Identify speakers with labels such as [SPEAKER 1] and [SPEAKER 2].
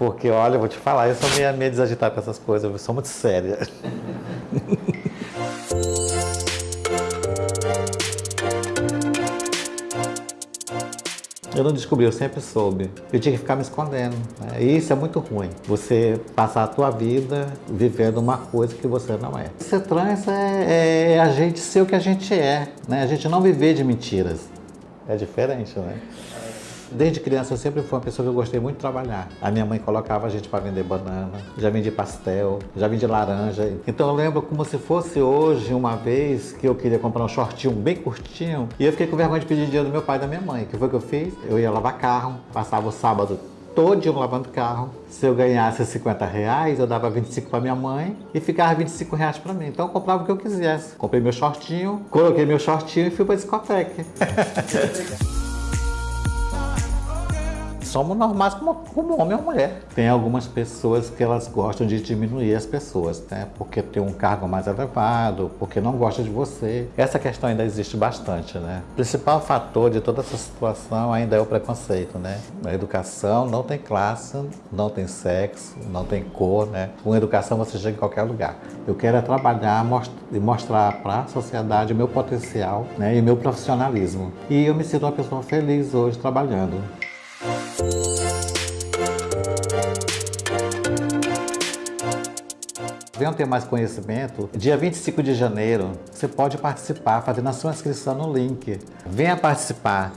[SPEAKER 1] Porque, olha, vou te falar, eu sou meio, meio desagitada com essas coisas, eu sou muito séria. Eu não descobri, eu sempre soube. Eu tinha que ficar me escondendo. Né? E isso é muito ruim. Você passar a tua vida vivendo uma coisa que você não é. Ser trans é, é a gente ser o que a gente é. Né? A gente não viver de mentiras. É diferente, né? Desde criança eu sempre fui uma pessoa que eu gostei muito de trabalhar. A minha mãe colocava a gente para vender banana, já vendi pastel, já vendi laranja. Então eu lembro como se fosse hoje, uma vez que eu queria comprar um shortinho bem curtinho e eu fiquei com vergonha de pedir dinheiro do meu pai e da minha mãe. O que foi que eu fiz? Eu ia lavar carro, passava o sábado todo lavando carro. Se eu ganhasse 50 reais, eu dava 25 para minha mãe e ficava 25 reais para mim. Então eu comprava o que eu quisesse. Comprei meu shortinho, coloquei meu shortinho e fui para discoteca. somos normais como, como homem ou mulher. Tem algumas pessoas que elas gostam de diminuir as pessoas, né? Porque tem um cargo mais elevado, porque não gosta de você. Essa questão ainda existe bastante, né? O principal fator de toda essa situação ainda é o preconceito, né? A educação não tem classe, não tem sexo, não tem cor, né? Com educação você chega em qualquer lugar. Eu quero é trabalhar e mostrar para a sociedade o meu potencial né? e meu profissionalismo. E eu me sinto uma pessoa feliz hoje trabalhando. Venham ter mais conhecimento. Dia 25 de janeiro, você pode participar fazendo a sua inscrição no link. Venha participar.